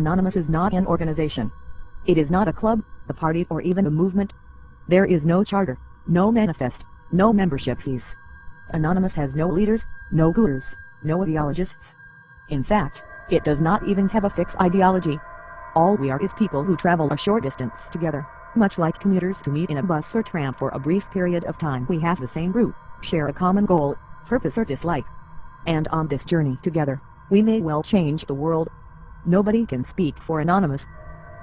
Anonymous is not an organization. It is not a club, a party or even a movement. There is no charter, no manifest, no membership fees. Anonymous has no leaders, no gurus, no ideologists. In fact, it does not even have a fixed ideology. All we are is people who travel a short distance together, much like commuters who meet in a bus or tram for a brief period of time. We have the same route, share a common goal, purpose or dislike. And on this journey together, we may well change the world. Nobody can speak for Anonymous.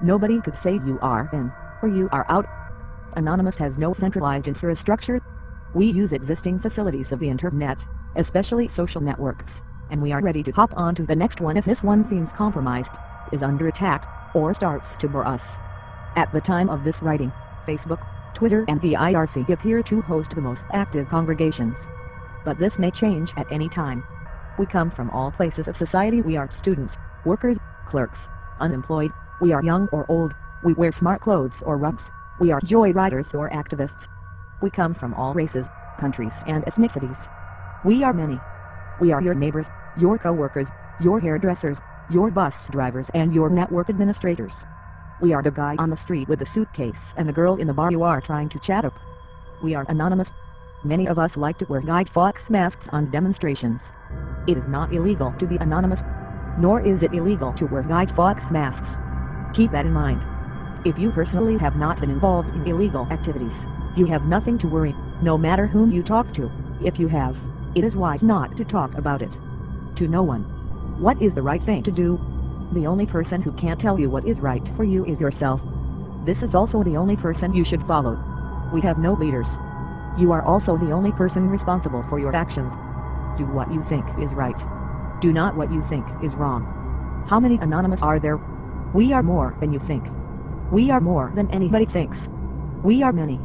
Nobody could say you are in, or you are out. Anonymous has no centralized infrastructure. We use existing facilities of the internet, especially social networks, and we are ready to hop onto the next one if this one seems compromised, is under attack, or starts to bore us. At the time of this writing, Facebook, Twitter and the IRC appear to host the most active congregations. But this may change at any time. We come from all places of society we are students, workers, clerks, unemployed, we are young or old, we wear smart clothes or rugs, we are joyriders or activists. We come from all races, countries and ethnicities. We are many. We are your neighbors, your co-workers, your hairdressers, your bus drivers and your network administrators. We are the guy on the street with the suitcase and the girl in the bar you are trying to chat up. We are anonymous. Many of us like to wear Guy Fawkes masks on demonstrations. It is not illegal to be anonymous, nor is it illegal to wear Guy Fawkes masks. Keep that in mind. If you personally have not been involved in illegal activities, you have nothing to worry, no matter whom you talk to. If you have, it is wise not to talk about it. To no one. What is the right thing to do? The only person who can tell you what is right for you is yourself. This is also the only person you should follow. We have no leaders. You are also the only person responsible for your actions. Do what you think is right. Do not what you think is wrong. How many anonymous are there? We are more than you think. We are more than anybody thinks. We are many.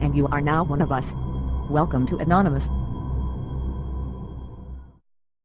And you are now one of us. Welcome to Anonymous.